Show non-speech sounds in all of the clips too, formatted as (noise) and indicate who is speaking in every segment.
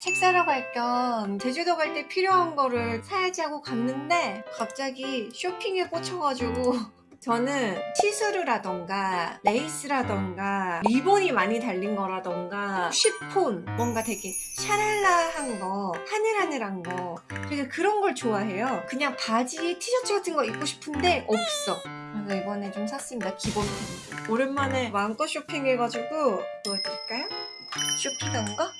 Speaker 1: 책 사러 갈 겸 제주도 갈 때 필요한 거를 사야지 하고 갔는데 갑자기 쇼핑에 꽂혀가지고 (laughs) 저는 시스루라던가 레이스라던가 리본이 많이 달린 거라던가 쉬폰 뭔가 되게 샤랄라한 거 하늘하늘한 거 되게 그런 걸 좋아해요. 그냥 바지에 티셔츠 같은 거 입고 싶은데 없어. 그래서 이번에 좀 샀습니다. 기본템 오랜만에 마음껏 쇼핑해가지고 보여드릴까요? 쇼핑한 거?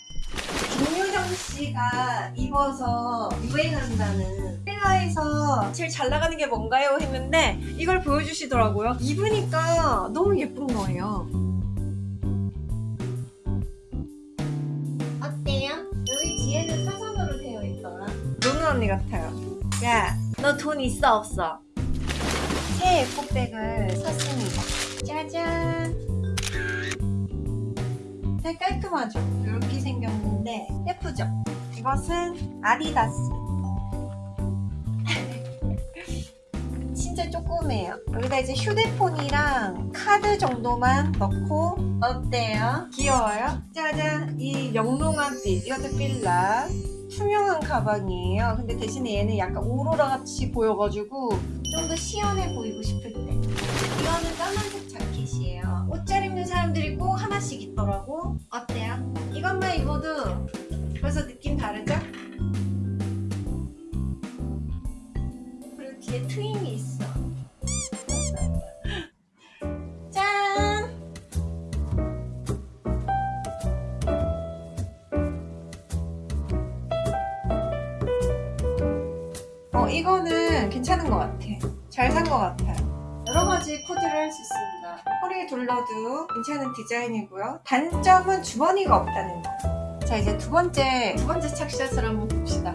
Speaker 1: 씨가 입어서 유행한다는 셀라에서 제일 잘 나가는 게 뭔가요? 했는데 이걸 보여주시더라고요. 입으니까 너무 예쁜 거예요. 어때요? 여기 뒤에는 사선으로 되어 있더라. 노는 언니 같아요. 야, 너 돈 있어 없어? 새 에코백을 샀습니다. 짜잔. 깔끔하죠? 이렇게 생겼는 데 예쁘죠? 이것은 아디다스 (laughs) 진짜 조그매요 여기다 이제 휴대폰이랑 카드 정도만 넣고 어때요? 귀여워요? 짜잔 이 영롱한 빛 이것도 필라 투명한 가방이에요 근데 대신에 얘는 약간 오로라 같이 보여가지고 좀 더 시원해 보이고 싶을 때 이거는 까만색 자켓이에요 옷 잘 입는 사람들이 꼭 하나씩 있더라고 어때요? 입어도 벌써 느낌 다르죠? 그리고 뒤에 트임이 있어. (laughs) 짠! 어 이거는 괜찮은 것 같아. 잘 산 것 같아요. 여러 가지 코디를 할 수 있습니다. 허리에 둘러도 괜찮은 디자인이고요. 단점은 주머니가 없다는 거 자 이제 두 번째 두 번째 착샷을 한번 봅시다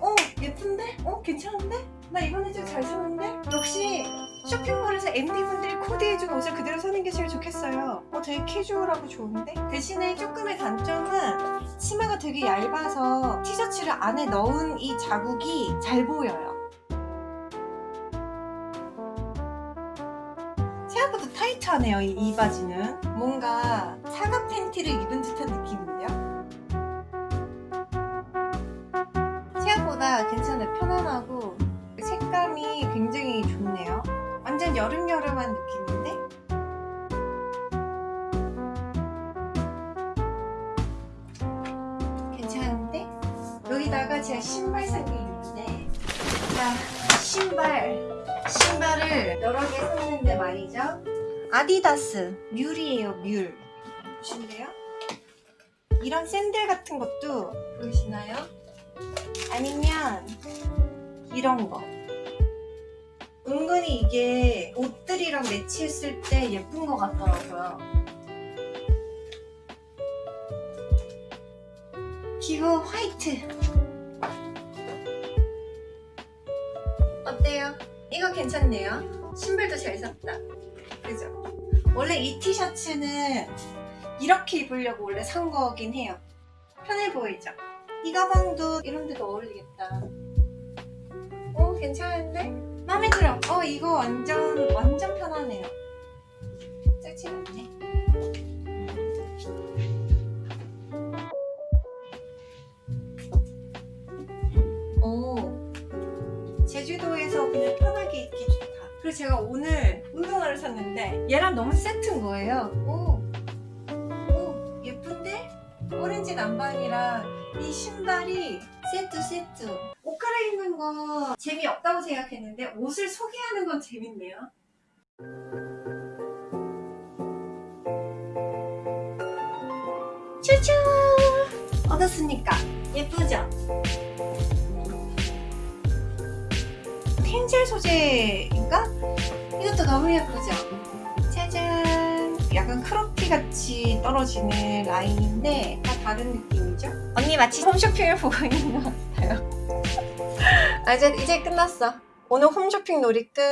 Speaker 1: 어 예쁜데? 어 괜찮은데? 나 이번에 좀 잘 샀는데? 역시 쇼핑몰에서 MD분들이 코디해준 옷을 그대로 사는 게 제일 좋겠어요 어 되게 캐주얼하고 좋은데? 대신에 조금의 단점은 치마가 되게 얇아서 티셔츠를 안에 넣은 이 자국이 잘 보여요 타이트하네요 이, 이 바지는. 뭔가 사각 팬티를 입은 듯한 느낌인데요? 생각보다 괜찮아요. 편안하고 색감이 굉장히 좋네요. 완전 여름여름한 느낌인데? 괜찮은데? 여기다가 제가 신발 산 게 있는데 자 신발. 신발을 여러 개 샀는데 말이죠 아디다스 뮬이에요 뮬 보실래요? 이런 샌들 같은 것도 보이시나요? 아니면 이런 거 은근히 이게 옷들이랑 매치했을 때 예쁜 것 같더라고요 기고 화이트 어때요? 이거 괜찮네요 신발도 잘 샀다 그죠? 원래 이 티셔츠는 이렇게 입으려고 원래 산 거긴 해요 편해 보이죠? 이 가방도 이런 데도 어울리겠다 오 괜찮은데? 마음에 들어 어 이거 완전 완전 편하네요 짝지 않네 오 제주도에서 그냥 편하게 입기 그리고 제가 오늘 운동화를 샀는데 얘랑 너무 세트인 거예요 오, 오 예쁜데? 오렌지 남방이랑 이 신발이 세트 세트 옷 갈아입는 거 재미없다고 생각했는데 옷을 소개하는 건 재밌네요 쭈쭈 어떻습니까? 예쁘죠? 텐젤 소재인가? 이것도 너무 예쁘죠? 짜잔 약간 크롭티 같이 떨어지는 라인인데 다 다른 느낌이죠? 언니 마치 홈쇼핑을 (laughs) 보고 있는 것 같아요 아 이제, 이제 끝났어 오늘 홈쇼핑 놀이 끝